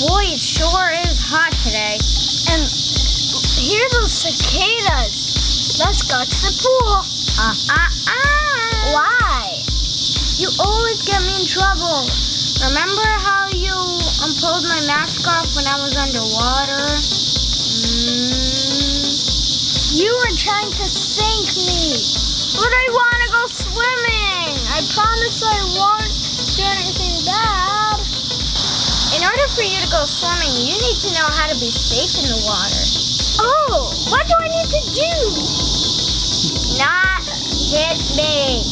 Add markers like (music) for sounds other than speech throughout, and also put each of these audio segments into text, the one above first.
Boy, it sure is hot today. And hear those cicadas. Let's go to the pool. Uh, uh, uh. Why? You always get me in trouble. Remember how you um, pulled my mask off when I was underwater? Mm. You were trying to sink me. But I want to go swimming. For you to go swimming, you need to know how to be safe in the water. Oh, what do I need to do? Not hit me.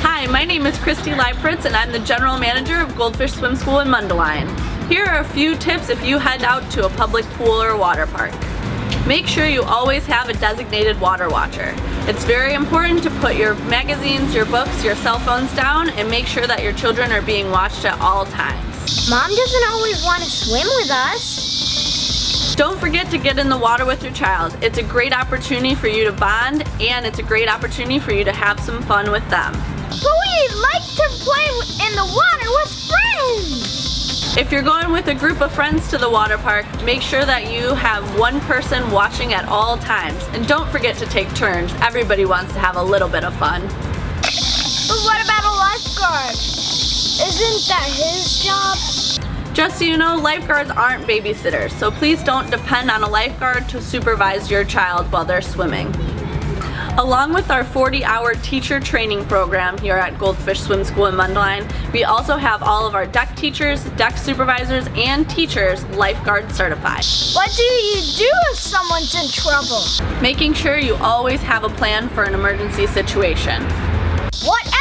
Hi, my name is Christy Leibfritz and I'm the General Manager of Goldfish Swim School in Mundelein. Here are a few tips if you head out to a public pool or water park. Make sure you always have a designated water watcher. It's very important to put your magazines, your books, your cell phones down and make sure that your children are being watched at all times. Mom doesn't always want to swim with us. Don't forget to get in the water with your child. It's a great opportunity for you to bond and it's a great opportunity for you to have some fun with them. But we like to play in the water with friends. If you're going with a group of friends to the water park, make sure that you have one person watching at all times. And don't forget to take turns. Everybody wants to have a little bit of fun. But what about a that his job? Just so you know, lifeguards aren't babysitters, so please don't depend on a lifeguard to supervise your child while they're swimming. Along with our 40-hour teacher training program here at Goldfish Swim School in Mundelein, we also have all of our deck teachers, deck supervisors, and teachers lifeguard certified. What do you do if someone's in trouble? Making sure you always have a plan for an emergency situation. What?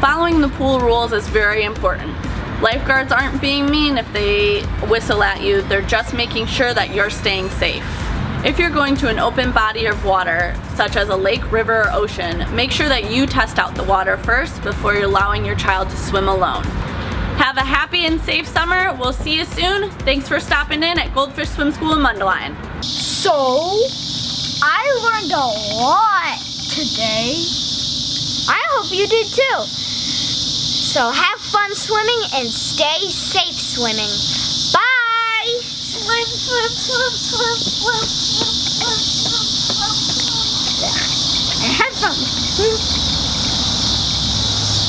Following the pool rules is very important. Lifeguards aren't being mean if they whistle at you, they're just making sure that you're staying safe. If you're going to an open body of water, such as a lake, river, or ocean, make sure that you test out the water first before you're allowing your child to swim alone. Have a happy and safe summer. We'll see you soon. Thanks for stopping in at Goldfish Swim School in Mundelein. So, I learned a lot today. I hope you did too. So have fun swimming and stay safe swimming. Bye! Swim, swim, swim, swim, swim, swim, swim, swim, swim. And (laughs) have fun.